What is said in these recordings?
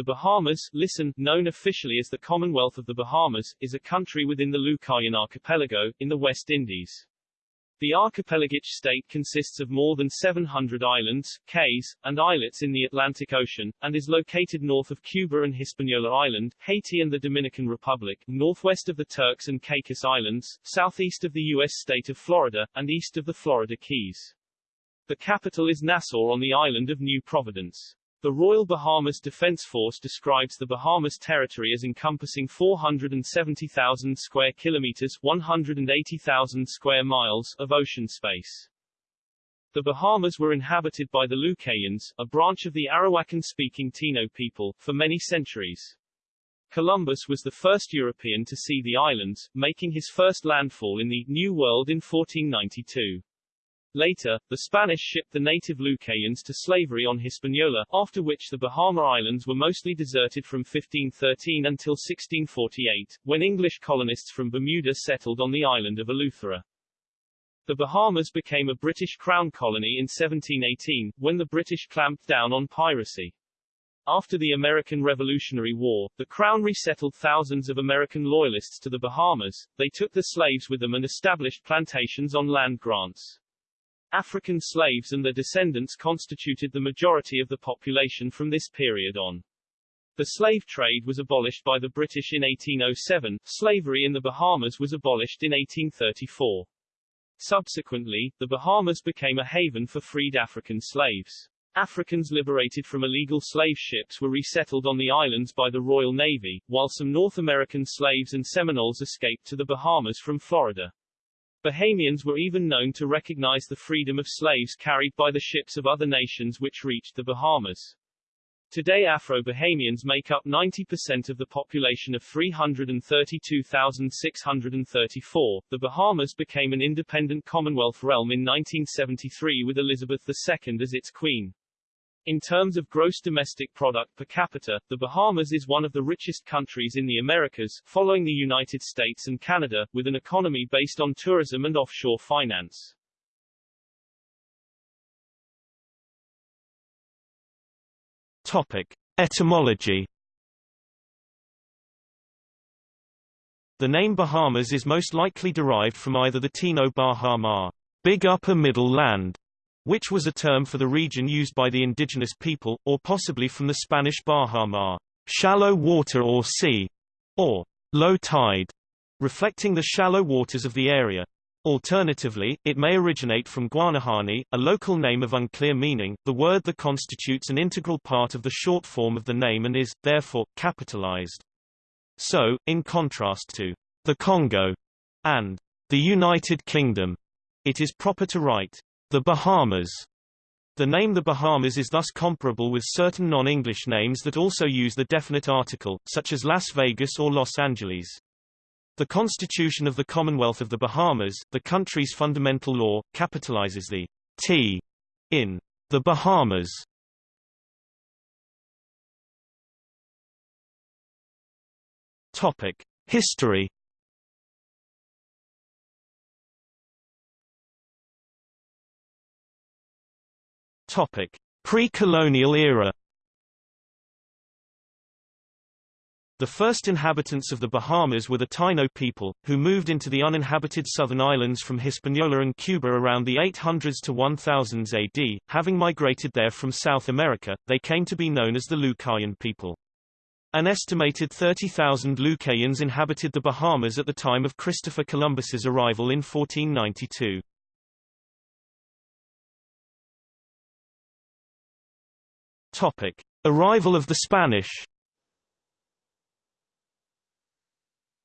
The Bahamas, listen, known officially as the Commonwealth of the Bahamas, is a country within the Lucayan archipelago, in the West Indies. The archipelagic state consists of more than 700 islands, cays, and islets in the Atlantic Ocean, and is located north of Cuba and Hispaniola Island, Haiti and the Dominican Republic, northwest of the Turks and Caicos Islands, southeast of the U.S. state of Florida, and east of the Florida Keys. The capital is Nassau on the island of New Providence. The Royal Bahamas Defense Force describes the Bahamas territory as encompassing 470,000 square kilometers 180,000 square miles of ocean space. The Bahamas were inhabited by the Lucayans, a branch of the Arawakan-speaking Taino people, for many centuries. Columbus was the first European to see the islands, making his first landfall in the New World in 1492. Later, the Spanish shipped the native Lucayans to slavery on Hispaniola, after which the Bahama Islands were mostly deserted from 1513 until 1648, when English colonists from Bermuda settled on the island of Eleuthera. The Bahamas became a British Crown colony in 1718, when the British clamped down on piracy. After the American Revolutionary War, the Crown resettled thousands of American Loyalists to the Bahamas, they took the slaves with them and established plantations on land grants. African slaves and their descendants constituted the majority of the population from this period on. The slave trade was abolished by the British in 1807, slavery in the Bahamas was abolished in 1834. Subsequently, the Bahamas became a haven for freed African slaves. Africans liberated from illegal slave ships were resettled on the islands by the Royal Navy, while some North American slaves and Seminoles escaped to the Bahamas from Florida. Bahamians were even known to recognize the freedom of slaves carried by the ships of other nations which reached the Bahamas. Today Afro-Bahamians make up 90% of the population of 332,634. The Bahamas became an independent Commonwealth realm in 1973 with Elizabeth II as its queen. In terms of gross domestic product per capita, the Bahamas is one of the richest countries in the Americas, following the United States and Canada, with an economy based on tourism and offshore finance. Topic. Etymology The name Bahamas is most likely derived from either the Taino Bahama, big upper middle land, which was a term for the region used by the indigenous people, or possibly from the Spanish Baja Mar, shallow water or sea, or low tide, reflecting the shallow waters of the area. Alternatively, it may originate from Guanahani, a local name of unclear meaning, the word that constitutes an integral part of the short form of the name and is, therefore, capitalized. So, in contrast to the Congo and the United Kingdom, it is proper to write the Bahamas. The name the Bahamas is thus comparable with certain non-English names that also use the definite article, such as Las Vegas or Los Angeles. The Constitution of the Commonwealth of the Bahamas, the country's fundamental law, capitalizes the T in the Bahamas. Topic: History Topic: Pre-colonial era. The first inhabitants of the Bahamas were the Taino people, who moved into the uninhabited southern islands from Hispaniola and Cuba around the 800s to 1000s AD. Having migrated there from South America, they came to be known as the Lucayan people. An estimated 30,000 Lucayans inhabited the Bahamas at the time of Christopher Columbus's arrival in 1492. Topic: Arrival of the Spanish.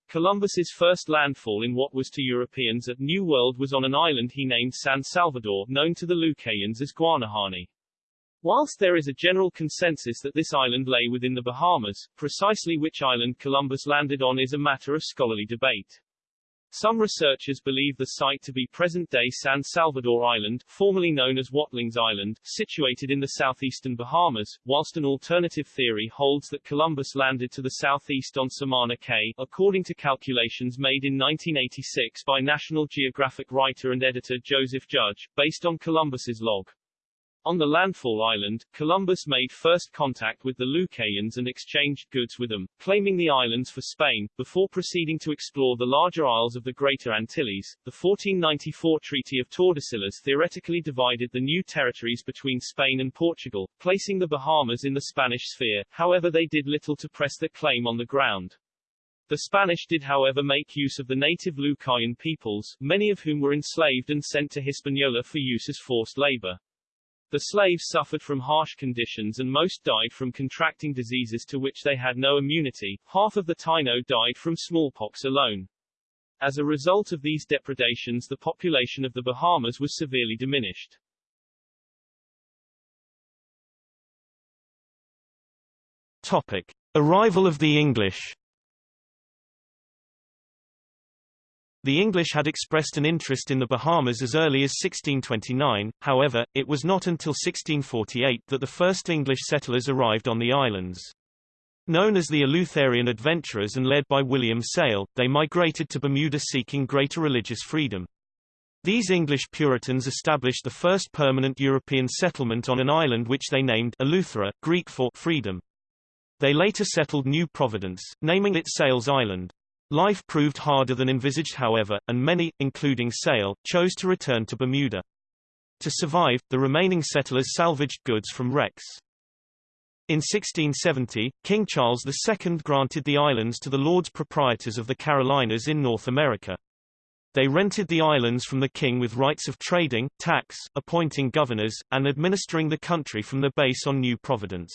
Columbus's first landfall in what was to Europeans at New World was on an island he named San Salvador, known to the Lucayans as Guanahani. Whilst there is a general consensus that this island lay within the Bahamas, precisely which island Columbus landed on is a matter of scholarly debate. Some researchers believe the site to be present-day San Salvador Island, formerly known as Watlings Island, situated in the southeastern Bahamas, whilst an alternative theory holds that Columbus landed to the southeast on Samana Cay, according to calculations made in 1986 by National Geographic writer and editor Joseph Judge, based on Columbus's log. On the landfall island, Columbus made first contact with the Lucayans and exchanged goods with them, claiming the islands for Spain, before proceeding to explore the larger isles of the Greater Antilles. The 1494 Treaty of Tordesillas theoretically divided the new territories between Spain and Portugal, placing the Bahamas in the Spanish sphere, however they did little to press their claim on the ground. The Spanish did however make use of the native Lucayan peoples, many of whom were enslaved and sent to Hispaniola for use as forced labor. The slaves suffered from harsh conditions and most died from contracting diseases to which they had no immunity. Half of the Taino died from smallpox alone. As a result of these depredations the population of the Bahamas was severely diminished. Topic. Arrival of the English The English had expressed an interest in the Bahamas as early as 1629, however, it was not until 1648 that the first English settlers arrived on the islands. Known as the Eleutherian adventurers and led by William Sayle, they migrated to Bermuda seeking greater religious freedom. These English Puritans established the first permanent European settlement on an island which they named Eleuthera, Greek for freedom. They later settled New Providence, naming it Sayle's Island. Life proved harder than envisaged however, and many, including Sayle, chose to return to Bermuda. To survive, the remaining settlers salvaged goods from wrecks. In 1670, King Charles II granted the islands to the Lords Proprietors of the Carolinas in North America. They rented the islands from the king with rights of trading, tax, appointing governors, and administering the country from the base on New Providence.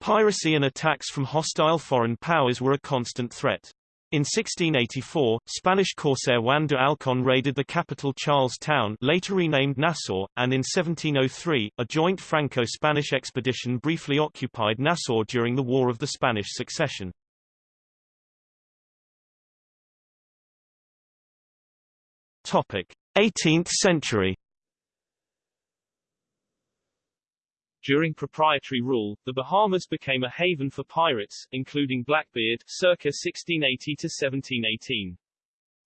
Piracy and attacks from hostile foreign powers were a constant threat. In 1684, Spanish corsair Juan de Alcon raided the capital Charles Town later renamed Nassau, and in 1703, a joint Franco-Spanish expedition briefly occupied Nassau during the War of the Spanish Succession. Topic: 18th century During proprietary rule, the Bahamas became a haven for pirates, including Blackbeard, circa 1680 to 1718.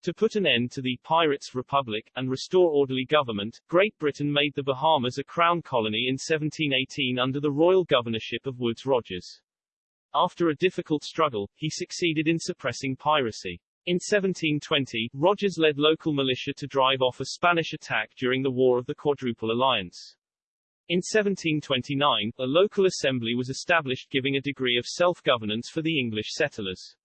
To put an end to the Pirates' Republic, and restore orderly government, Great Britain made the Bahamas a crown colony in 1718 under the royal governorship of Woodes Rogers. After a difficult struggle, he succeeded in suppressing piracy. In 1720, Rogers led local militia to drive off a Spanish attack during the War of the Quadruple Alliance. In 1729, a local assembly was established giving a degree of self-governance for the English settlers.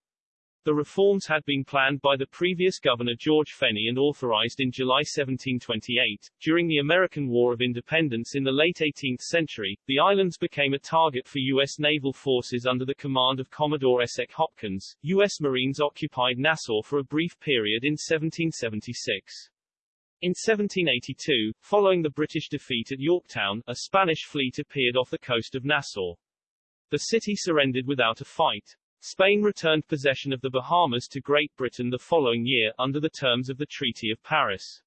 The reforms had been planned by the previous governor George Phenney and authorized in July 1728. During the American War of Independence in the late 18th century, the islands became a target for U.S. naval forces under the command of Commodore Esek Hopkins. U.S. Marines occupied Nassau for a brief period in 1776. In 1782, following the British defeat at Yorktown, a Spanish fleet appeared off the coast of Nassau. The city surrendered without a fight. Spain returned possession of the Bahamas to Great Britain the following year, under the terms of the Treaty of Paris.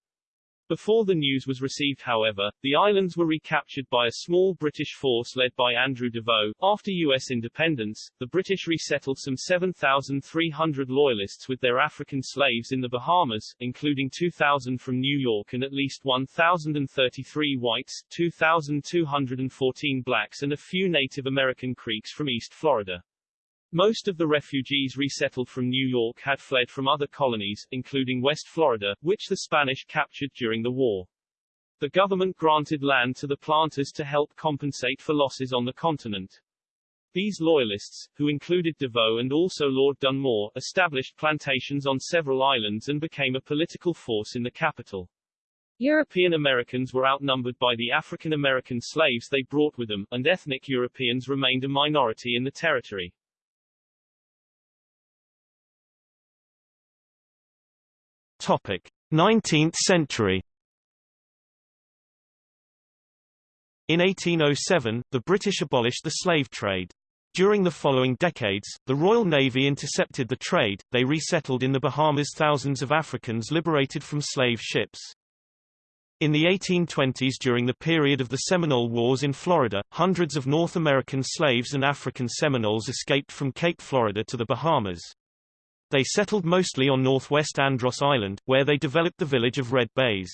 Before the news was received however, the islands were recaptured by a small British force led by Andrew Deveaux. After U.S. independence, the British resettled some 7,300 Loyalists with their African slaves in the Bahamas, including 2,000 from New York and at least 1,033 whites, 2,214 blacks and a few Native American Creeks from East Florida. Most of the refugees resettled from New York had fled from other colonies, including West Florida, which the Spanish captured during the war. The government granted land to the planters to help compensate for losses on the continent. These loyalists, who included Deveaux and also Lord Dunmore, established plantations on several islands and became a political force in the capital. European Americans were outnumbered by the African American slaves they brought with them, and ethnic Europeans remained a minority in the territory. Topic: 19th century. In 1807, the British abolished the slave trade. During the following decades, the Royal Navy intercepted the trade, they resettled in the Bahamas thousands of Africans liberated from slave ships. In the 1820s during the period of the Seminole Wars in Florida, hundreds of North American slaves and African Seminoles escaped from Cape Florida to the Bahamas. They settled mostly on northwest Andros Island, where they developed the village of Red Bays.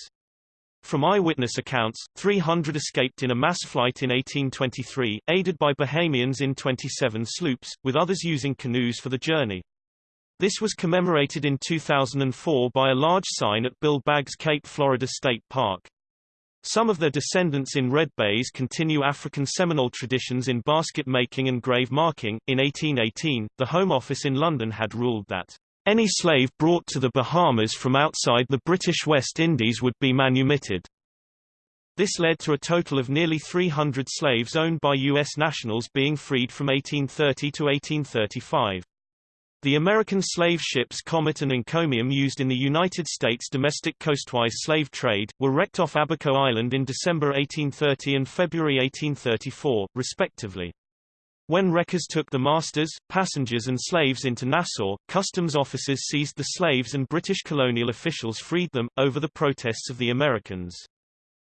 From eyewitness accounts, 300 escaped in a mass flight in 1823, aided by Bahamians in 27 sloops, with others using canoes for the journey. This was commemorated in 2004 by a large sign at Bill Baggs Cape Florida State Park. Some of their descendants in Red Bays continue African Seminole traditions in basket making and grave marking. In 1818, the Home Office in London had ruled that any slave brought to the Bahamas from outside the British West Indies would be manumitted. This led to a total of nearly 300 slaves owned by U.S. nationals being freed from 1830 to 1835. The American slave ships Comet and Encomium used in the United States domestic coastwise slave trade, were wrecked off Abaco Island in December 1830 and February 1834, respectively. When wreckers took the masters, passengers and slaves into Nassau, customs officers seized the slaves and British colonial officials freed them, over the protests of the Americans.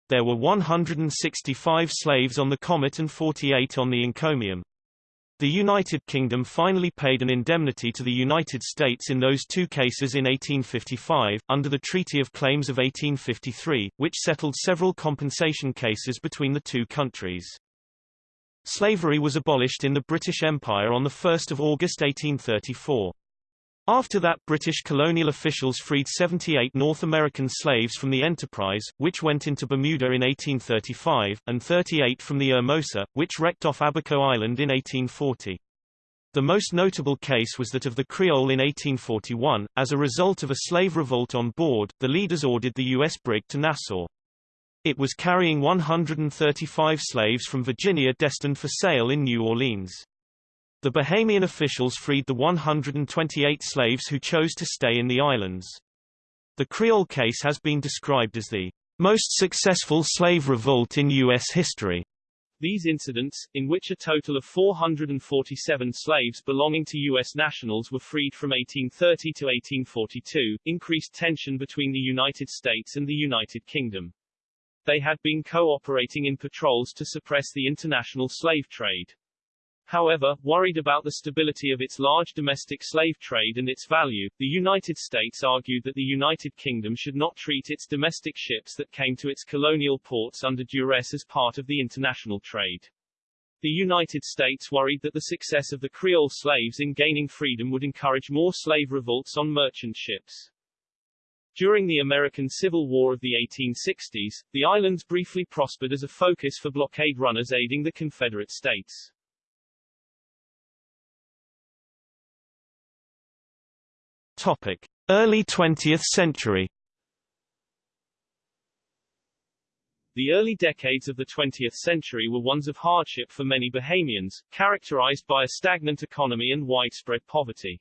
There were 165 slaves on the Comet and 48 on the Encomium. The United Kingdom finally paid an indemnity to the United States in those two cases in 1855, under the Treaty of Claims of 1853, which settled several compensation cases between the two countries. Slavery was abolished in the British Empire on 1 August 1834. After that British colonial officials freed 78 North American slaves from the Enterprise, which went into Bermuda in 1835, and 38 from the Hermosa, which wrecked off Abaco Island in 1840. The most notable case was that of the Creole in 1841. As a result of a slave revolt on board, the leaders ordered the U.S. brig to Nassau. It was carrying 135 slaves from Virginia destined for sale in New Orleans. The Bahamian officials freed the 128 slaves who chose to stay in the islands. The Creole case has been described as the most successful slave revolt in U.S. history. These incidents, in which a total of 447 slaves belonging to U.S. nationals were freed from 1830 to 1842, increased tension between the United States and the United Kingdom. They had been cooperating in patrols to suppress the international slave trade. However, worried about the stability of its large domestic slave trade and its value, the United States argued that the United Kingdom should not treat its domestic ships that came to its colonial ports under duress as part of the international trade. The United States worried that the success of the Creole slaves in gaining freedom would encourage more slave revolts on merchant ships. During the American Civil War of the 1860s, the islands briefly prospered as a focus for blockade runners aiding the Confederate States. Topic: Early 20th century. The early decades of the 20th century were ones of hardship for many Bahamians, characterized by a stagnant economy and widespread poverty.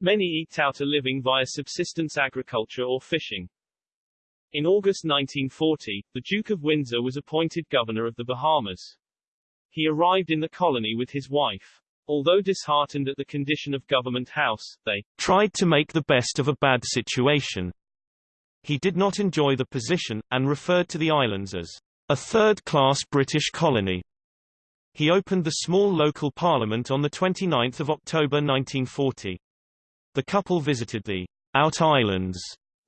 Many eked out a living via subsistence agriculture or fishing. In August 1940, the Duke of Windsor was appointed governor of the Bahamas. He arrived in the colony with his wife. Although disheartened at the condition of Government House, they tried to make the best of a bad situation. He did not enjoy the position, and referred to the islands as a third-class British colony. He opened the small local parliament on 29 October 1940. The couple visited the Out Islands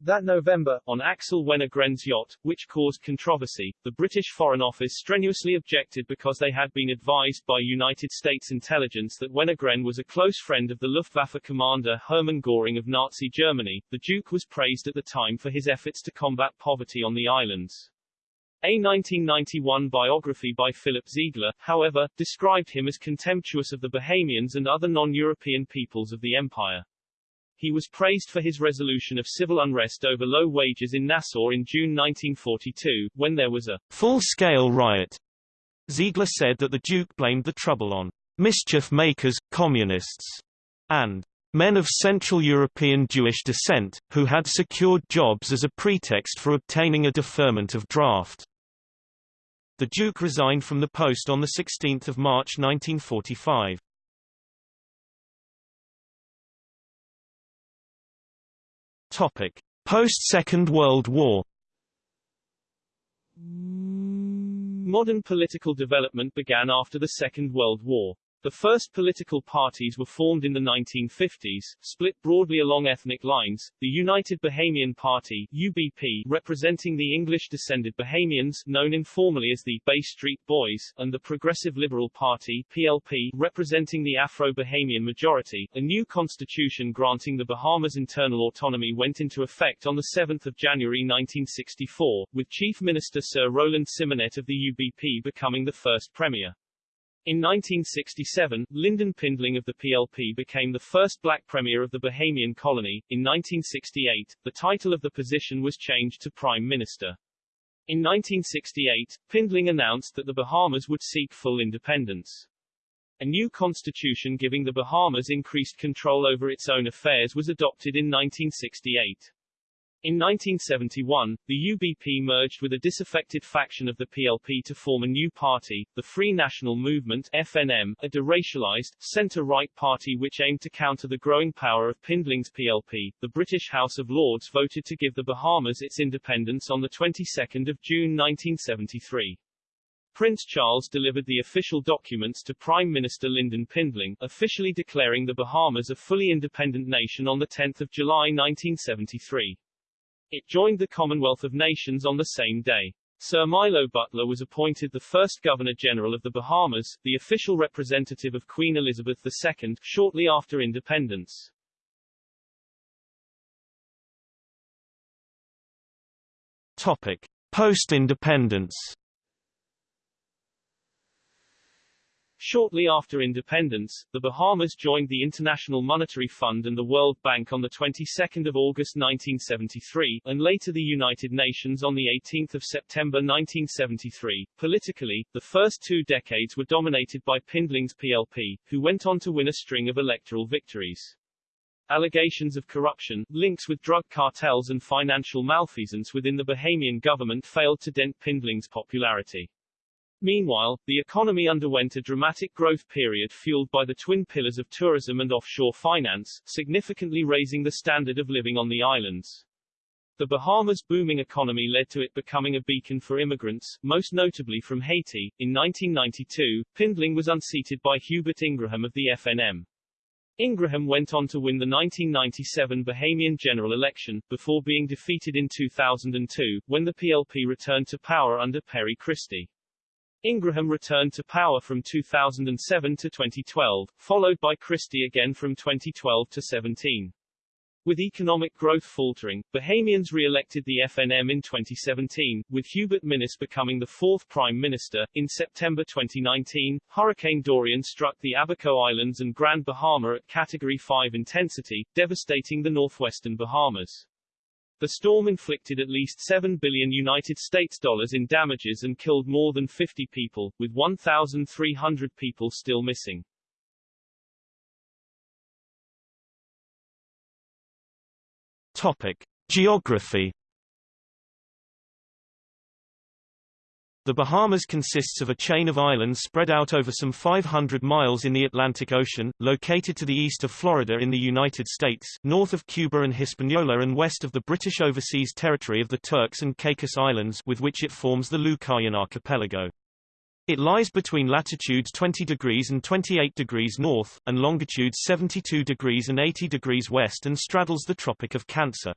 that November, on Axel Wenner-Gren's yacht, which caused controversy, the British Foreign Office strenuously objected because they had been advised by United States intelligence that Wenner-Gren was a close friend of the Luftwaffe commander Hermann Göring of Nazi Germany. The Duke was praised at the time for his efforts to combat poverty on the islands. A 1991 biography by Philip Ziegler, however, described him as contemptuous of the Bahamians and other non-European peoples of the empire. He was praised for his resolution of civil unrest over low wages in Nassau in June 1942, when there was a full-scale riot. Ziegler said that the Duke blamed the trouble on mischief makers, communists, and men of Central European Jewish descent, who had secured jobs as a pretext for obtaining a deferment of draft. The Duke resigned from the post on 16 March 1945. Topic: Post-Second World War. Mm. Modern political development began after the Second World War. The first political parties were formed in the 1950s, split broadly along ethnic lines, the United Bahamian Party UBP, representing the English-descended Bahamians, known informally as the Bay Street Boys, and the Progressive Liberal Party PLP, representing the Afro-Bahamian majority. A new constitution granting the Bahamas internal autonomy went into effect on 7 January 1964, with Chief Minister Sir Roland Symonette of the UBP becoming the first premier. In 1967, Lynden Pindling of the PLP became the first black premier of the Bahamian colony. In 1968, the title of the position was changed to Prime Minister. In 1968, Pindling announced that the Bahamas would seek full independence. A new constitution giving the Bahamas increased control over its own affairs was adopted in 1968. In 1971, the UBP merged with a disaffected faction of the PLP to form a new party, the Free National Movement FNM, a deracialized, center-right party which aimed to counter the growing power of Pindling's PLP. The British House of Lords voted to give the Bahamas its independence on the 22nd of June 1973. Prince Charles delivered the official documents to Prime Minister Lynden Pindling, officially declaring the Bahamas a fully independent nation on 10 July 1973. It joined the Commonwealth of Nations on the same day. Sir Milo Butler was appointed the first Governor-General of the Bahamas, the official representative of Queen Elizabeth II, shortly after independence. Topic. Post-independence Shortly after independence, the Bahamas joined the International Monetary Fund and the World Bank on the 22nd of August 1973, and later the United Nations on the 18th of September 1973. Politically, the first two decades were dominated by Pindling's PLP, who went on to win a string of electoral victories. Allegations of corruption, links with drug cartels and financial malfeasance within the Bahamian government failed to dent Pindling's popularity. Meanwhile, the economy underwent a dramatic growth period fueled by the twin pillars of tourism and offshore finance, significantly raising the standard of living on the islands. The Bahamas' booming economy led to it becoming a beacon for immigrants, most notably from Haiti. In 1992, Pindling was unseated by Hubert Ingraham of the FNM. Ingraham went on to win the 1997 Bahamian general election, before being defeated in 2002, when the PLP returned to power under Perry Christie. Ingraham returned to power from 2007 to 2012, followed by Christie again from 2012 to 17. With economic growth faltering, Bahamians re-elected the FNM in 2017, with Hubert Minnis becoming the fourth prime minister. In September 2019, Hurricane Dorian struck the Abaco Islands and Grand Bahama at Category 5 intensity, devastating the northwestern Bahamas. The storm inflicted at least 7 billion United States dollars in damages and killed more than 50 people, with 1,300 people still missing. Topic: Geography The Bahamas consists of a chain of islands spread out over some 500 miles in the Atlantic Ocean, located to the east of Florida in the United States, north of Cuba and Hispaniola and west of the British Overseas Territory of the Turks and Caicos Islands with which it forms the Lucayan Archipelago. It lies between latitudes 20 degrees and 28 degrees north, and longitudes 72 degrees and 80 degrees west and straddles the Tropic of Cancer.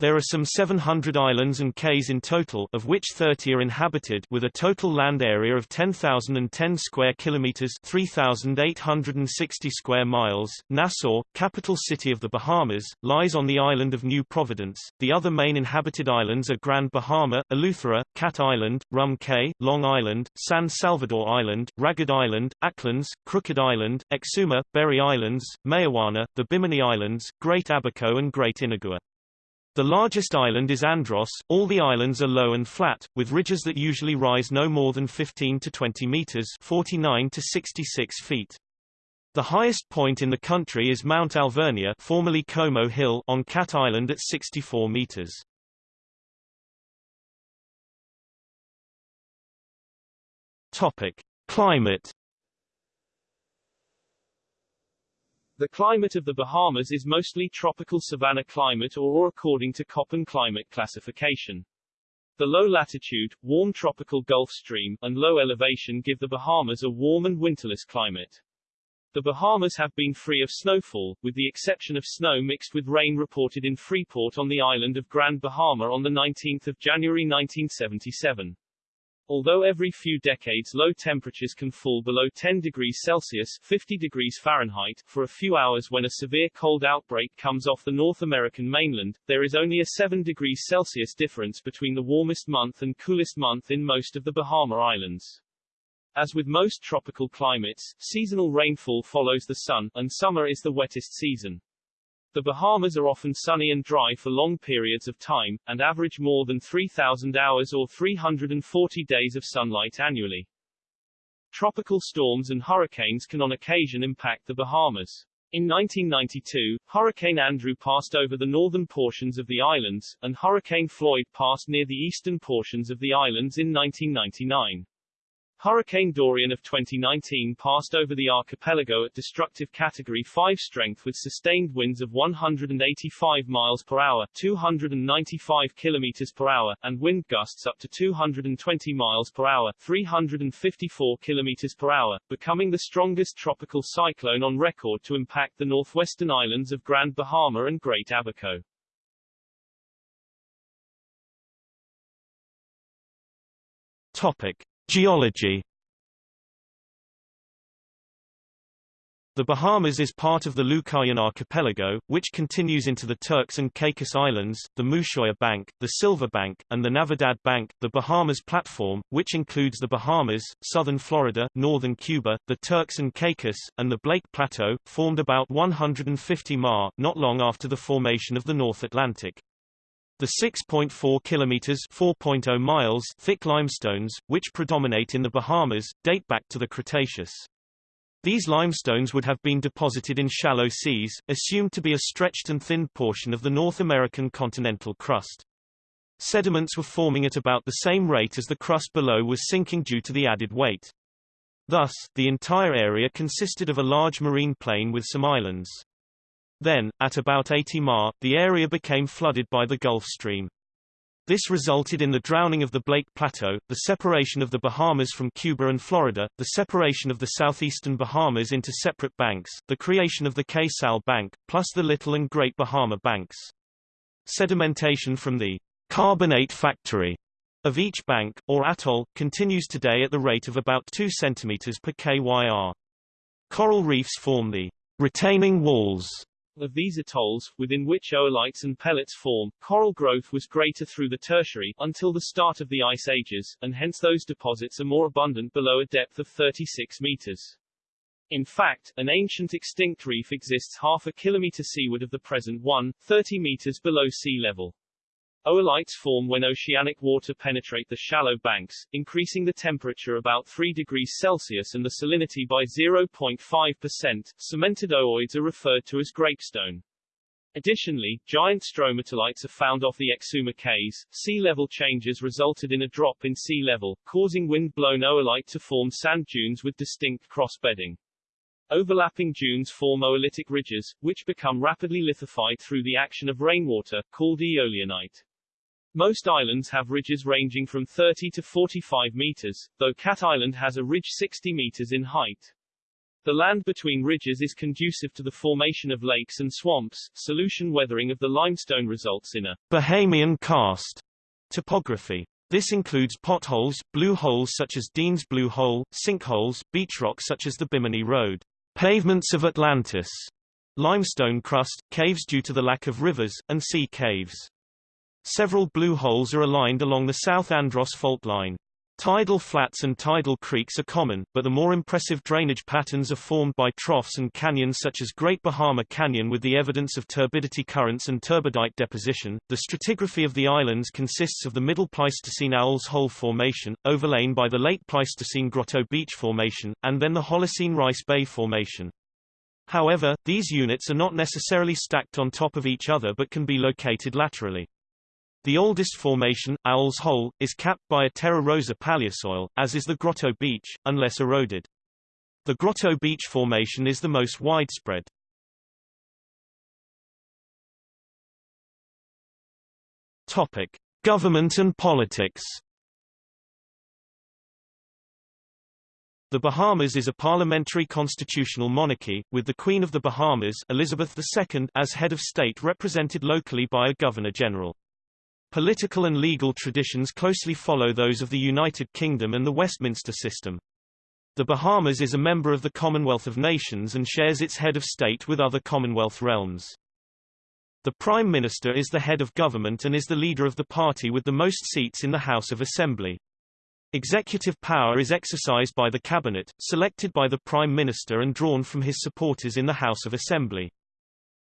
There are some 700 islands and cays in total, of which 30 are inhabited, with a total land area of 10,010 square kilometers (3,860 square miles). Nassau, capital city of the Bahamas, lies on the island of New Providence. The other main inhabited islands are Grand Bahama, Eleuthera, Cat Island, Rum Cay, Long Island, San Salvador Island, Ragged Island, Acklins, Crooked Island, Exuma, Berry Islands, Mayaguana, the Bimini Islands, Great Abaco and Great Inagua. The largest island is Andros. All the islands are low and flat, with ridges that usually rise no more than 15 to 20 meters 49 to 66 feet. The highest point in the country is Mount Alvernia formerly Como Hill on Cat Island at 64 meters. Topic. Climate The climate of the Bahamas is mostly tropical savanna climate or according to Köppen climate classification. The low latitude, warm tropical Gulf Stream, and low elevation give the Bahamas a warm and winterless climate. The Bahamas have been free of snowfall, with the exception of snow mixed with rain reported in Freeport on the island of Grand Bahama on 19 January 1977. Although every few decades low temperatures can fall below 10 degrees Celsius 50 degrees Fahrenheit for a few hours when a severe cold outbreak comes off the North American mainland, there is only a 7 degrees Celsius difference between the warmest month and coolest month in most of the Bahama Islands. As with most tropical climates, seasonal rainfall follows the sun, and summer is the wettest season. The Bahamas are often sunny and dry for long periods of time, and average more than 3,000 hours or 340 days of sunlight annually. Tropical storms and hurricanes can on occasion impact the Bahamas. In 1992, Hurricane Andrew passed over the northern portions of the islands, and Hurricane Floyd passed near the eastern portions of the islands in 1999. Hurricane Dorian of 2019 passed over the archipelago at destructive Category 5 strength with sustained winds of 185 miles per hour 295 kilometers per hour, and wind gusts up to 220 miles per hour 354 kilometers per hour, becoming the strongest tropical cyclone on record to impact the northwestern islands of Grand Bahama and Great Abaco. Topic. Geology The Bahamas is part of the Lucayan archipelago, which continues into the Turks and Caicos Islands, the Mouchoir Bank, the Silver Bank, and the Navidad Bank. The Bahamas Platform, which includes the Bahamas, southern Florida, northern Cuba, the Turks and Caicos, and the Blake Plateau, formed about 150 ma, not long after the formation of the North Atlantic. The 6.4 kilometers (4.0 miles) thick limestones, which predominate in the Bahamas, date back to the Cretaceous. These limestones would have been deposited in shallow seas, assumed to be a stretched and thinned portion of the North American continental crust. Sediments were forming at about the same rate as the crust below was sinking due to the added weight. Thus, the entire area consisted of a large marine plain with some islands. Then, at about 80 ma, the area became flooded by the Gulf Stream. This resulted in the drowning of the Blake Plateau, the separation of the Bahamas from Cuba and Florida, the separation of the southeastern Bahamas into separate banks, the creation of the Cay Sal Bank, plus the Little and Great Bahama Banks. Sedimentation from the carbonate factory of each bank, or atoll, continues today at the rate of about 2 cm per kyr. Coral reefs form the retaining walls of these atolls, within which oolites and pellets form, coral growth was greater through the tertiary, until the start of the ice ages, and hence those deposits are more abundant below a depth of 36 meters. In fact, an ancient extinct reef exists half a kilometer seaward of the present one, 30 meters below sea level. Oolites form when oceanic water penetrate the shallow banks, increasing the temperature about 3 degrees Celsius and the salinity by 0.5%. Cemented ooids are referred to as grapestone. Additionally, giant stromatolites are found off the Exuma Cays. Sea level changes resulted in a drop in sea level, causing wind-blown oolite to form sand dunes with distinct cross-bedding. Overlapping dunes form oolitic ridges, which become rapidly lithified through the action of rainwater, called eolianite. Most islands have ridges ranging from 30 to 45 meters, though Cat Island has a ridge 60 meters in height. The land between ridges is conducive to the formation of lakes and swamps. Solution weathering of the limestone results in a Bahamian karst topography. This includes potholes, blue holes such as Dean's Blue Hole, sinkholes, beach rock such as the Bimini Road, pavements of Atlantis, limestone crust, caves due to the lack of rivers, and sea caves. Several blue holes are aligned along the South Andros fault line. Tidal flats and tidal creeks are common, but the more impressive drainage patterns are formed by troughs and canyons such as Great Bahama Canyon with the evidence of turbidity currents and turbidite deposition. The stratigraphy of the islands consists of the Middle Pleistocene Owl's Hole Formation, overlain by the Late Pleistocene Grotto Beach Formation, and then the Holocene Rice Bay Formation. However, these units are not necessarily stacked on top of each other but can be located laterally. The oldest formation, Owl's Hole, is capped by a Terra Rosa paleosoil, as is the Grotto Beach, unless eroded. The Grotto Beach Formation is the most widespread. Topic: Government and politics. The Bahamas is a parliamentary constitutional monarchy, with the Queen of the Bahamas Elizabeth II as head of state represented locally by a Governor-General. Political and legal traditions closely follow those of the United Kingdom and the Westminster system. The Bahamas is a member of the Commonwealth of Nations and shares its head of state with other Commonwealth realms. The Prime Minister is the head of government and is the leader of the party with the most seats in the House of Assembly. Executive power is exercised by the Cabinet, selected by the Prime Minister and drawn from his supporters in the House of Assembly.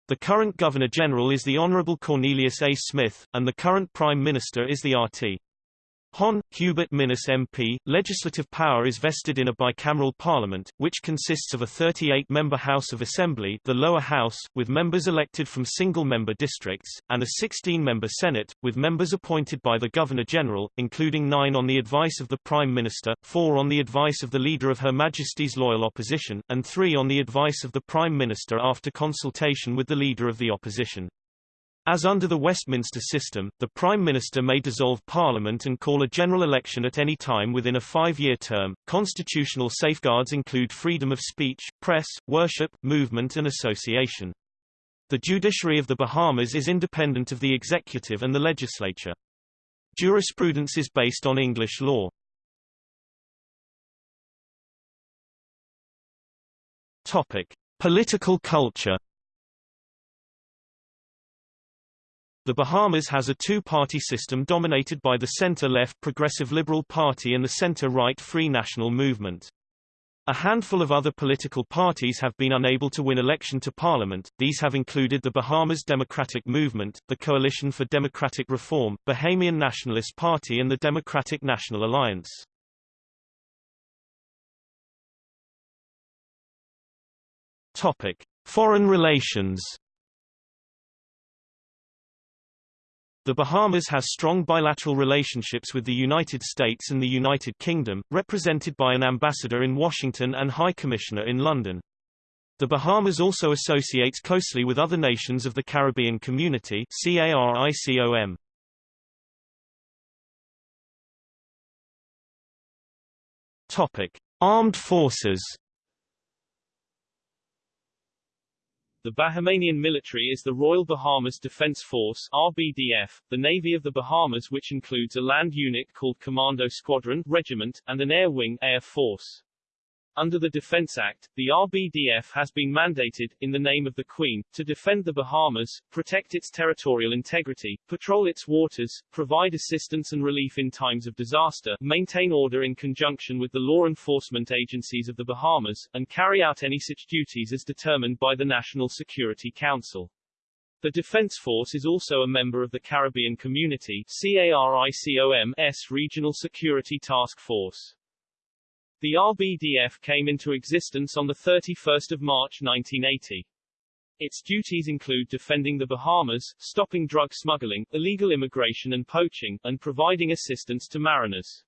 The current Governor-General is the Honourable Cornelius A. Smith, and the current Prime Minister is the RT. Hon. Hubert Minnis MP, legislative power is vested in a bicameral parliament, which consists of a 38-member House of Assembly the lower house, with members elected from single-member districts, and a 16-member Senate, with members appointed by the Governor-General, including nine on the advice of the Prime Minister, four on the advice of the Leader of Her Majesty's Loyal Opposition, and three on the advice of the Prime Minister after consultation with the Leader of the Opposition. As under the Westminster system, the Prime Minister may dissolve Parliament and call a general election at any time within a five-year term. Constitutional safeguards include freedom of speech, press, worship, movement and association. The judiciary of the Bahamas is independent of the executive and the legislature. Jurisprudence is based on English law. Topic: Political culture The Bahamas has a two-party system dominated by the center-left Progressive Liberal Party and the center-right Free National Movement. A handful of other political parties have been unable to win election to parliament, these have included the Bahamas Democratic Movement, the Coalition for Democratic Reform, Bahamian Nationalist Party and the Democratic National Alliance. Topic. Foreign relations The Bahamas has strong bilateral relationships with the United States and the United Kingdom, represented by an ambassador in Washington and High Commissioner in London. The Bahamas also associates closely with other nations of the Caribbean Community CARICOM. Topic: Armed Forces The Bahamian military is the Royal Bahamas Defense Force RBDF, the Navy of the Bahamas which includes a land unit called Commando Squadron Regiment, and an air wing Air Force. Under the Defense Act, the RBDF has been mandated, in the name of the Queen, to defend the Bahamas, protect its territorial integrity, patrol its waters, provide assistance and relief in times of disaster, maintain order in conjunction with the law enforcement agencies of the Bahamas, and carry out any such duties as determined by the National Security Council. The Defense Force is also a member of the Caribbean Community CARICOM-S Regional Security Task Force. The RBDF came into existence on 31 March 1980. Its duties include defending the Bahamas, stopping drug smuggling, illegal immigration and poaching, and providing assistance to mariners.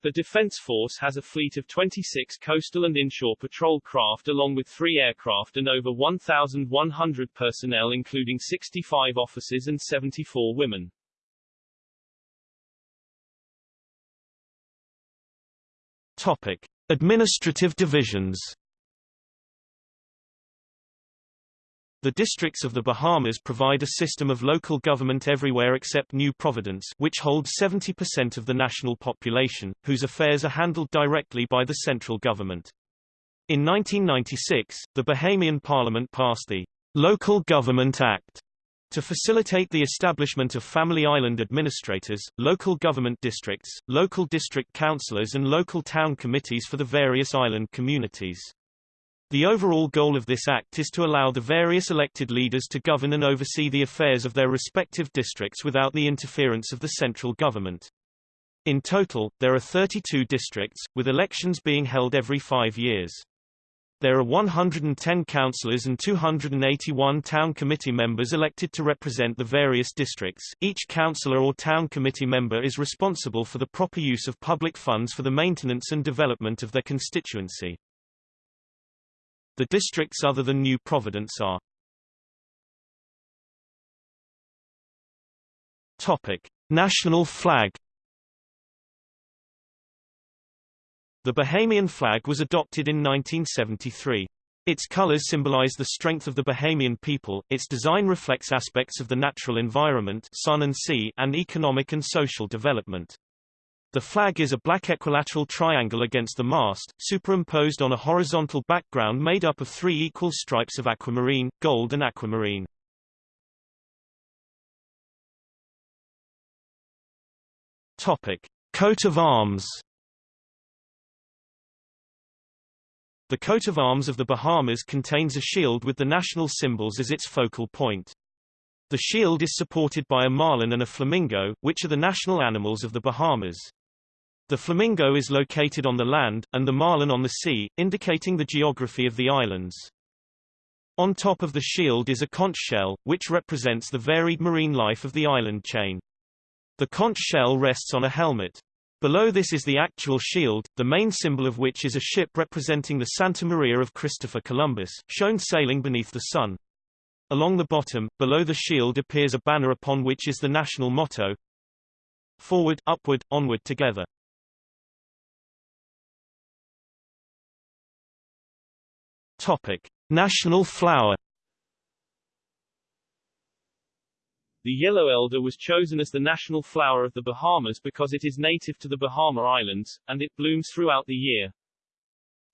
The Defense Force has a fleet of 26 coastal and inshore patrol craft along with three aircraft and over 1,100 personnel including 65 officers and 74 women. Topic: Administrative divisions. The districts of the Bahamas provide a system of local government everywhere except New Providence which holds 70% of the national population, whose affairs are handled directly by the central government. In 1996, the Bahamian Parliament passed the Local Government Act, to facilitate the establishment of family island administrators, local government districts, local district councillors and local town committees for the various island communities. The overall goal of this act is to allow the various elected leaders to govern and oversee the affairs of their respective districts without the interference of the central government. In total, there are 32 districts, with elections being held every five years. There are 110 councillors and 281 town committee members elected to represent the various districts. Each councillor or town committee member is responsible for the proper use of public funds for the maintenance and development of their constituency. The districts other than New Providence are Topic: National flag The Bahamian flag was adopted in 1973. Its colors symbolize the strength of the Bahamian people, its design reflects aspects of the natural environment sun and, sea, and economic and social development. The flag is a black equilateral triangle against the mast, superimposed on a horizontal background made up of three equal stripes of aquamarine, gold and aquamarine. Topic. Coat of arms The coat of arms of the Bahamas contains a shield with the national symbols as its focal point. The shield is supported by a marlin and a flamingo, which are the national animals of the Bahamas. The flamingo is located on the land, and the marlin on the sea, indicating the geography of the islands. On top of the shield is a conch shell, which represents the varied marine life of the island chain. The conch shell rests on a helmet. Below this is the actual shield, the main symbol of which is a ship representing the Santa Maria of Christopher Columbus, shown sailing beneath the sun. Along the bottom, below the shield appears a banner upon which is the national motto, Forward, upward, onward together. Topic. National flower The yellow elder was chosen as the national flower of the Bahamas because it is native to the Bahama Islands, and it blooms throughout the year.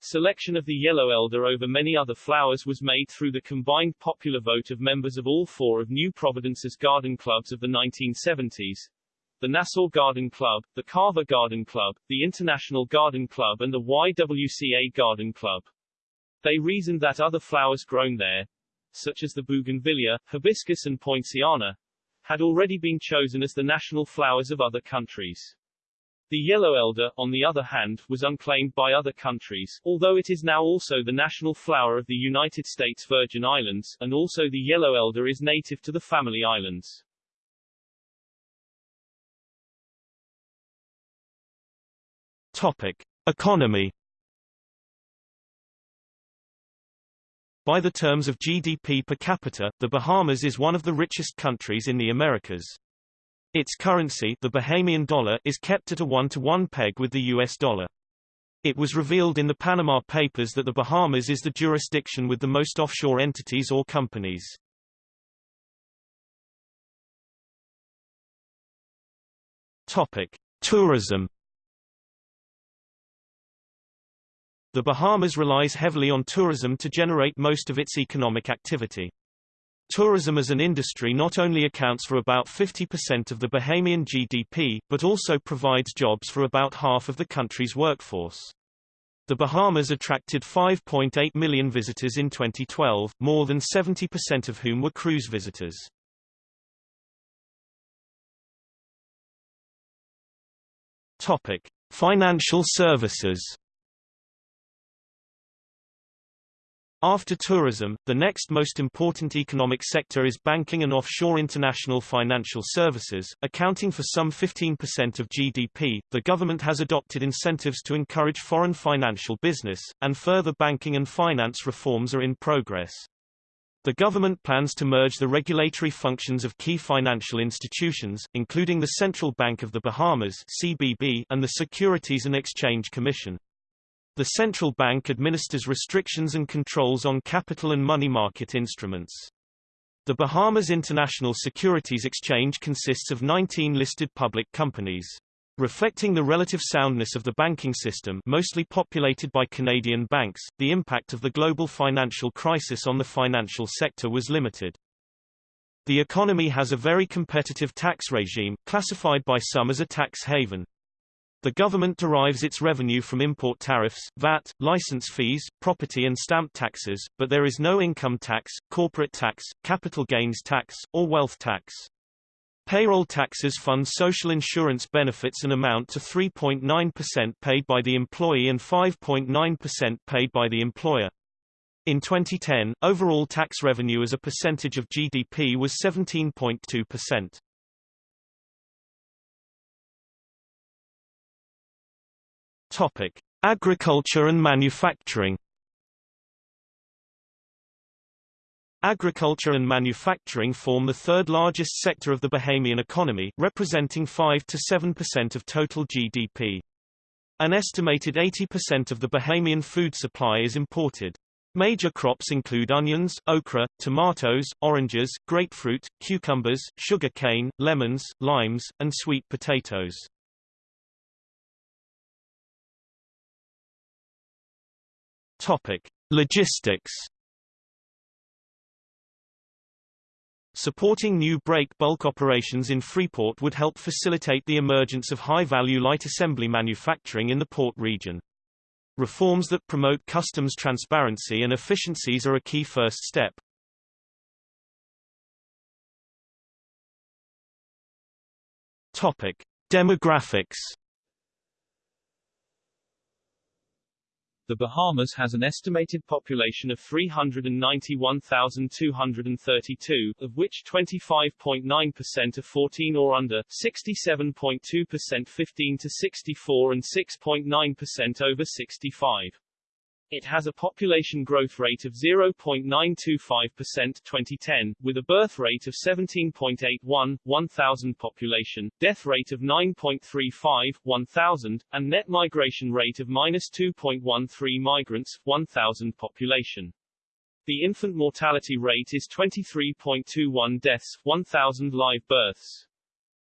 Selection of the yellow elder over many other flowers was made through the combined popular vote of members of all four of New Providence's garden clubs of the 1970s, the Nassau Garden Club, the Carver Garden Club, the International Garden Club and the YWCA Garden Club. They reasoned that other flowers grown there, such as the bougainvillea, hibiscus and poinciana, had already been chosen as the national flowers of other countries. The yellow elder, on the other hand, was unclaimed by other countries, although it is now also the national flower of the United States Virgin Islands, and also the yellow elder is native to the Family Islands. Topic. Economy By the terms of GDP per capita, the Bahamas is one of the richest countries in the Americas. Its currency, the Bahamian dollar, is kept at a one-to-one peg with the US dollar. It was revealed in the Panama Papers that the Bahamas is the jurisdiction with the most offshore entities or companies. Topic: Tourism The Bahamas relies heavily on tourism to generate most of its economic activity. Tourism as an industry not only accounts for about 50% of the Bahamian GDP, but also provides jobs for about half of the country's workforce. The Bahamas attracted 5.8 million visitors in 2012, more than 70% of whom were cruise visitors. Topic: Financial services After tourism, the next most important economic sector is banking and offshore international financial services, accounting for some 15% of GDP. The government has adopted incentives to encourage foreign financial business, and further banking and finance reforms are in progress. The government plans to merge the regulatory functions of key financial institutions, including the Central Bank of the Bahamas (CBB) and the Securities and Exchange Commission. The central bank administers restrictions and controls on capital and money market instruments. The Bahamas International Securities Exchange consists of 19 listed public companies. Reflecting the relative soundness of the banking system mostly populated by Canadian banks, the impact of the global financial crisis on the financial sector was limited. The economy has a very competitive tax regime, classified by some as a tax haven. The government derives its revenue from import tariffs, VAT, license fees, property and stamp taxes, but there is no income tax, corporate tax, capital gains tax, or wealth tax. Payroll taxes fund social insurance benefits and amount to 3.9% paid by the employee and 5.9% paid by the employer. In 2010, overall tax revenue as a percentage of GDP was 17.2%. Topic: Agriculture and manufacturing. Agriculture and manufacturing form the third largest sector of the Bahamian economy, representing 5 to 7% of total GDP. An estimated 80% of the Bahamian food supply is imported. Major crops include onions, okra, tomatoes, oranges, grapefruit, cucumbers, sugar cane, lemons, limes, and sweet potatoes. Topic: Logistics. Supporting new break bulk operations in Freeport would help facilitate the emergence of high-value light assembly manufacturing in the port region. Reforms that promote customs transparency and efficiencies are a key first step. Topic: Demographics. The Bahamas has an estimated population of 391,232, of which 25.9% are 14 or under, 67.2% 15 to 64 and 6.9% over 65. It has a population growth rate of 0.925% 2010, with a birth rate of 17.81, 1,000 population, death rate of 9.35, 1,000, and net migration rate of minus 2.13 migrants, 1,000 population. The infant mortality rate is 23.21 deaths, 1,000 live births.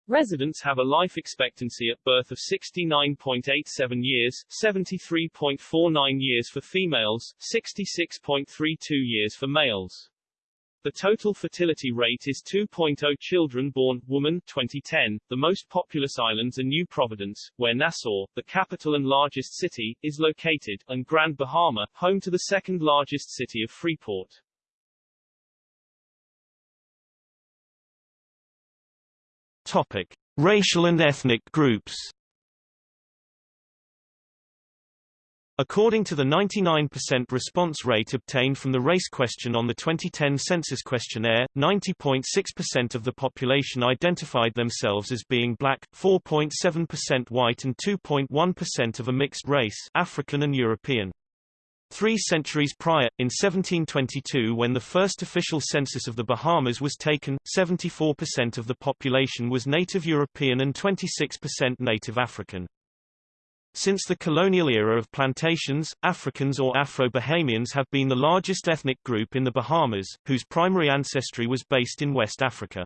Residents have a life expectancy at birth of 69.87 years, 73.49 years for females, 66.32 years for males. The total fertility rate is 2.0 children born, woman, 2010. The most populous islands are New Providence, where Nassau, the capital and largest city, is located, and Grand Bahama, home to the second largest city of Freeport. Topic: Racial and ethnic groups. According to the 99% response rate obtained from the race question on the 2010 census questionnaire, 90.6% of the population identified themselves as being black, 4.7% white and 2.1% of a mixed race African and European. Three centuries prior, in 1722 when the first official census of the Bahamas was taken, 74% of the population was native European and 26% native African. Since the colonial era of plantations, Africans or Afro-Bahamians have been the largest ethnic group in the Bahamas, whose primary ancestry was based in West Africa.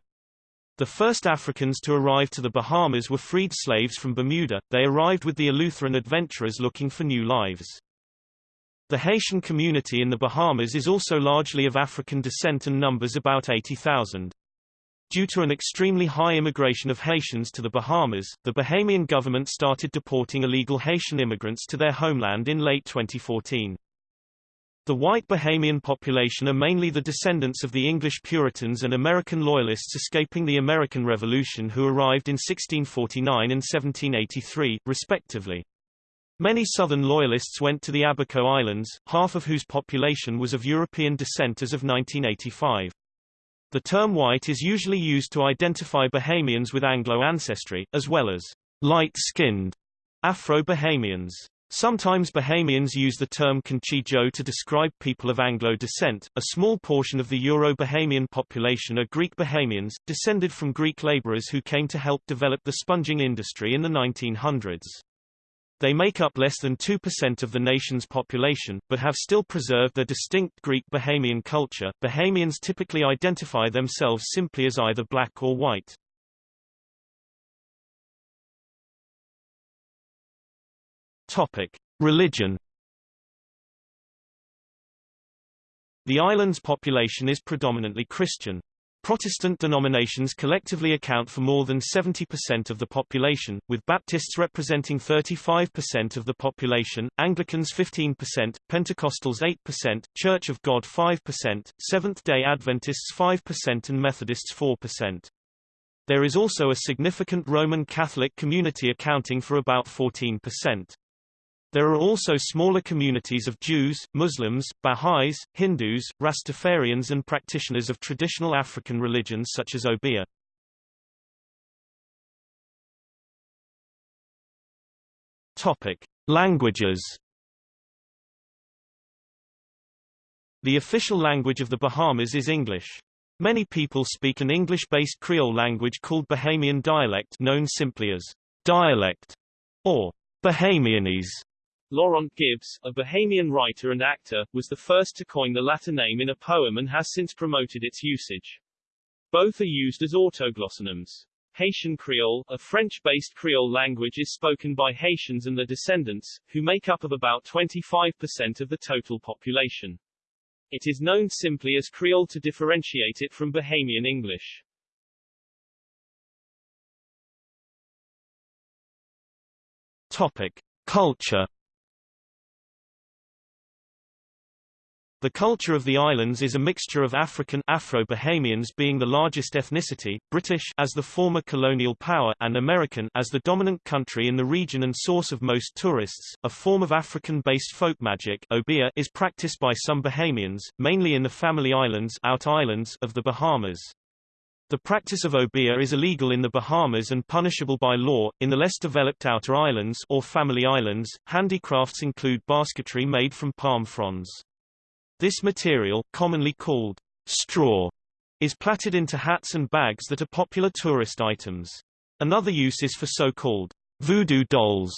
The first Africans to arrive to the Bahamas were freed slaves from Bermuda, they arrived with the Eleutheran adventurers looking for new lives. The Haitian community in the Bahamas is also largely of African descent and numbers about 80,000. Due to an extremely high immigration of Haitians to the Bahamas, the Bahamian government started deporting illegal Haitian immigrants to their homeland in late 2014. The white Bahamian population are mainly the descendants of the English Puritans and American Loyalists escaping the American Revolution who arrived in 1649 and 1783, respectively. Many Southern Loyalists went to the Abaco Islands, half of whose population was of European descent as of 1985. The term white is usually used to identify Bahamians with Anglo ancestry, as well as light-skinned Afro-Bahamians. Sometimes Bahamians use the term Conchy Joe to describe people of Anglo descent. A small portion of the Euro-Bahamian population are Greek Bahamians, descended from Greek laborers who came to help develop the sponging industry in the 1900s. They make up less than 2% of the nation's population, but have still preserved their distinct Greek Bahamian culture. Bahamians typically identify themselves simply as either black or white. Topic: Religion. The island's population is predominantly Christian. Protestant denominations collectively account for more than 70% of the population, with Baptists representing 35% of the population, Anglicans 15%, Pentecostals 8%, Church of God 5%, Seventh-day Adventists 5% and Methodists 4%. There is also a significant Roman Catholic community accounting for about 14%. There are also smaller communities of Jews, Muslims, Baha'is, Hindus, Rastafarians and practitioners of traditional African religions such as Obeah. Topic: Languages. The official language of the Bahamas is English. Many people speak an English-based Creole language called Bahamian dialect known simply as dialect or Bahamianese. Laurent Gibbs, a Bahamian writer and actor, was the first to coin the latter name in a poem and has since promoted its usage. Both are used as autoglossonyms. Haitian Creole, a French-based Creole language is spoken by Haitians and their descendants, who make up of about 25% of the total population. It is known simply as Creole to differentiate it from Bahamian English. Topic: Culture The culture of the islands is a mixture of African Afro-Bahamians being the largest ethnicity, British as the former colonial power and American as the dominant country in the region and source of most tourists. A form of African-based folk magic obeah is practiced by some Bahamians, mainly in the Family Islands, out islands of the Bahamas. The practice of obeah is illegal in the Bahamas and punishable by law. In the less developed outer islands or family islands, handicrafts include basketry made from palm fronds. This material, commonly called straw, is plaited into hats and bags that are popular tourist items. Another use is for so-called voodoo dolls.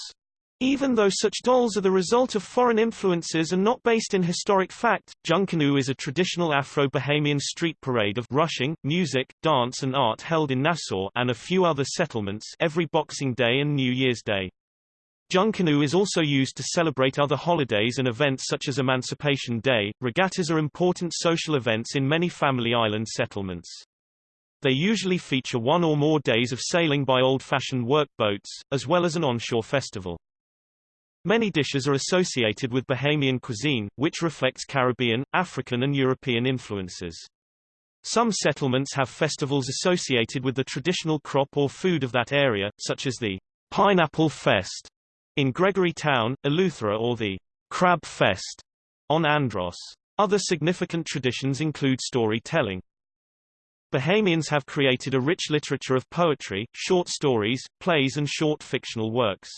Even though such dolls are the result of foreign influences and not based in historic fact, Junkanoo is a traditional Afro-Bahamian street parade of rushing, music, dance and art held in Nassau and a few other settlements every Boxing Day and New Year's Day. Junkanoo is also used to celebrate other holidays and events such as Emancipation Day. Regattas are important social events in many family island settlements. They usually feature one or more days of sailing by old-fashioned workboats, as well as an onshore festival. Many dishes are associated with Bahamian cuisine, which reflects Caribbean, African and European influences. Some settlements have festivals associated with the traditional crop or food of that area, such as the Pineapple Fest in Gregory Town, Eleuthera or the Crab Fest on Andros. Other significant traditions include storytelling. Bahamians have created a rich literature of poetry, short stories, plays and short fictional works.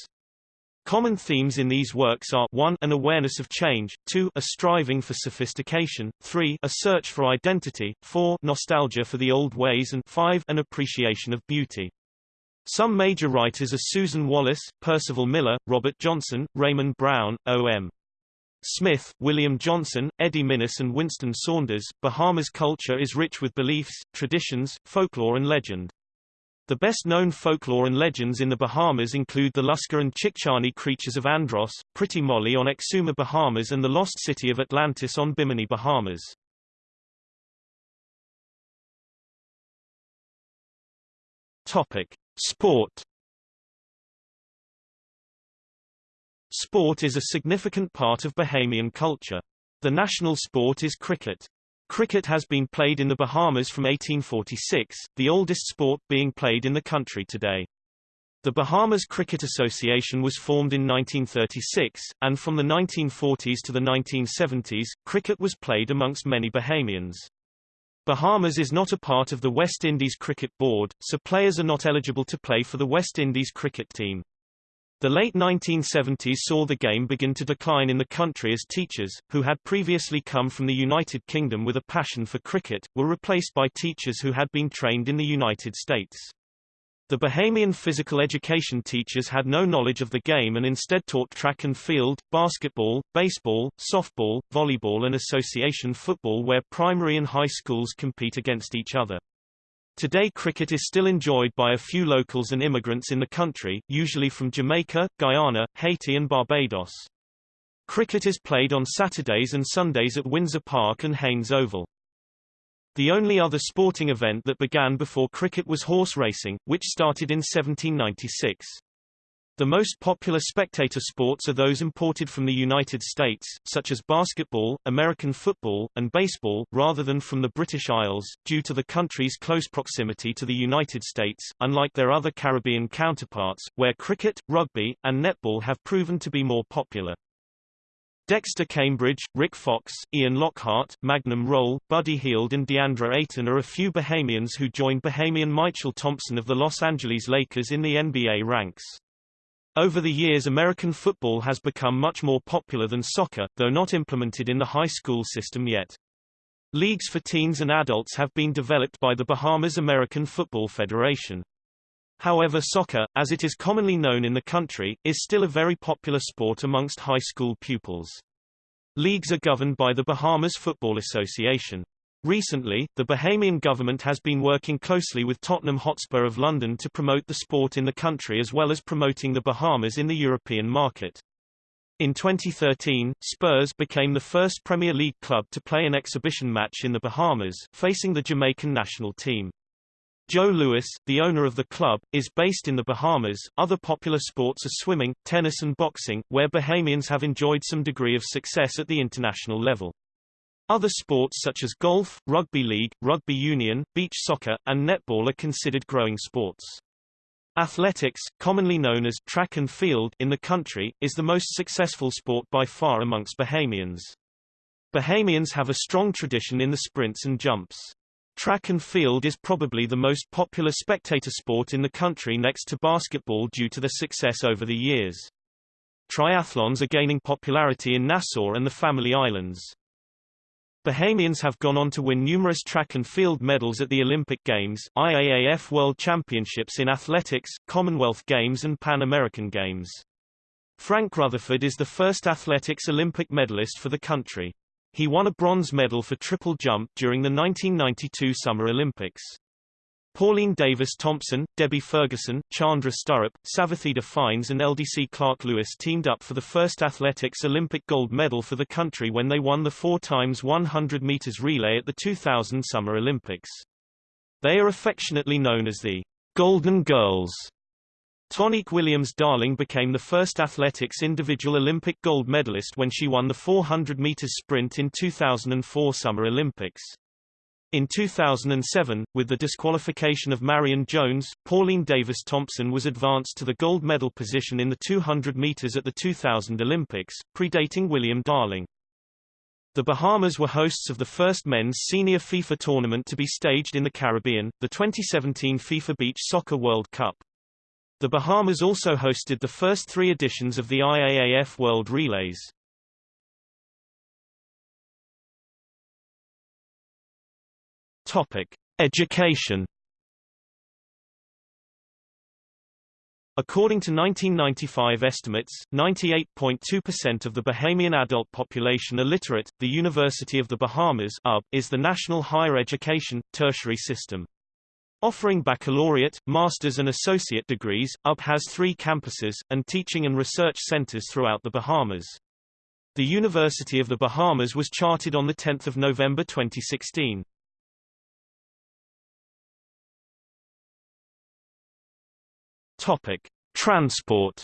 Common themes in these works are 1 an awareness of change, 2 a striving for sophistication, 3 a search for identity, 4 nostalgia for the old ways and 5 an appreciation of beauty. Some major writers are Susan Wallace, Percival Miller, Robert Johnson, Raymond Brown, O.M. Smith, William Johnson, Eddie Minnis and Winston Saunders. Bahamas culture is rich with beliefs, traditions, folklore and legend. The best-known folklore and legends in the Bahamas include the Lusca and Chickcharney creatures of Andros, Pretty Molly on Exuma, Bahamas and the lost city of Atlantis on Bimini, Bahamas. Topic. Sport Sport is a significant part of Bahamian culture. The national sport is cricket. Cricket has been played in the Bahamas from 1846, the oldest sport being played in the country today. The Bahamas Cricket Association was formed in 1936, and from the 1940s to the 1970s, cricket was played amongst many Bahamians. Bahamas is not a part of the West Indies Cricket Board, so players are not eligible to play for the West Indies cricket team. The late 1970s saw the game begin to decline in the country as teachers, who had previously come from the United Kingdom with a passion for cricket, were replaced by teachers who had been trained in the United States. The Bahamian physical education teachers had no knowledge of the game and instead taught track and field, basketball, baseball, softball, volleyball and association football where primary and high schools compete against each other. Today cricket is still enjoyed by a few locals and immigrants in the country, usually from Jamaica, Guyana, Haiti and Barbados. Cricket is played on Saturdays and Sundays at Windsor Park and Haynes Oval. The only other sporting event that began before cricket was horse racing, which started in 1796. The most popular spectator sports are those imported from the United States, such as basketball, American football, and baseball, rather than from the British Isles, due to the country's close proximity to the United States, unlike their other Caribbean counterparts, where cricket, rugby, and netball have proven to be more popular. Dexter Cambridge, Rick Fox, Ian Lockhart, Magnum Rolle, Buddy Hield and Deandre Ayton are a few Bahamians who joined Bahamian Mychal Thompson of the Los Angeles Lakers in the NBA ranks. Over the years American football has become much more popular than soccer, though not implemented in the high school system yet. Leagues for teens and adults have been developed by the Bahamas American Football Federation. However soccer, as it is commonly known in the country, is still a very popular sport amongst high school pupils. Leagues are governed by the Bahamas Football Association. Recently, the Bahamian government has been working closely with Tottenham Hotspur of London to promote the sport in the country as well as promoting the Bahamas in the European market. In 2013, Spurs became the first Premier League club to play an exhibition match in the Bahamas, facing the Jamaican national team. Joe Lewis, the owner of the club, is based in the Bahamas. Other popular sports are swimming, tennis and boxing, where Bahamians have enjoyed some degree of success at the international level. Other sports such as golf, rugby league, rugby union, beach soccer, and netball are considered growing sports. Athletics, commonly known as track and field in the country, is the most successful sport by far amongst Bahamians. Bahamians have a strong tradition in the sprints and jumps. Track and field is probably the most popular spectator sport in the country next to basketball due to their success over the years. Triathlons are gaining popularity in Nassau and the Family Islands. Bahamians have gone on to win numerous track and field medals at the Olympic Games, IAAF World Championships in Athletics, Commonwealth Games and Pan American Games. Frank Rutherford is the first athletics Olympic medalist for the country. He won a bronze medal for triple jump during the 1992 Summer Olympics. Pauline Davis Thompson, Debbie Ferguson, Chandra Sturrup, Savatheda Fynes and Eldece Clarke Lewis teamed up for the first athletics Olympic gold medal for the country when they won the 4 times 100 meters relay at the 2000 Summer Olympics. They are affectionately known as the Golden Girls. Tonique Williams Darling became the first athletics individual Olympic gold medalist when she won the 400 meters sprint in 2004 Summer Olympics. In 2007, with the disqualification of Marion Jones, Pauline Davis Thompson was advanced to the gold medal position in the 200 meters at the 2000 Olympics, predating William Darling. The Bahamas were hosts of the first men's senior FIFA tournament to be staged in the Caribbean, the 2017 FIFA Beach Soccer World Cup. The Bahamas also hosted the first three editions of the IAAF World Relays. Topic: Education. According to 1995 estimates, 98.2% of the Bahamian adult population are literate. The University of the Bahamas UB, is the national higher education, tertiary system. Offering baccalaureate, master's and associate degrees, UB has three campuses, and teaching and research centers throughout the Bahamas. The University of the Bahamas was chartered on 10 November 2016. Topic: Transport.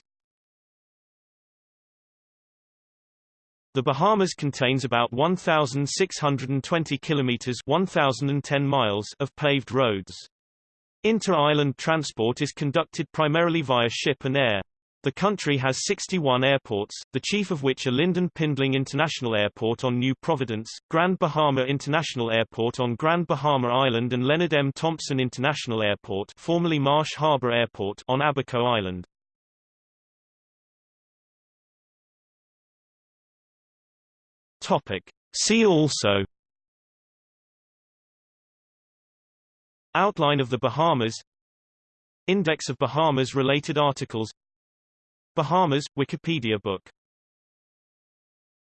The Bahamas contains about 1,620 kilometers (1,010 miles) of paved roads. Inter-island transport is conducted primarily via ship and air. The country has 61 airports, the chief of which are Lynden Pindling International Airport on New Providence, Grand Bahama International Airport on Grand Bahama Island and Leonard M. Thompson International Airport formerly Marsh Harbor Airport on Abaco Island. Topic. See also Outline of the Bahamas. Index of Bahamas-related articles. Bahamas, Wikipedia book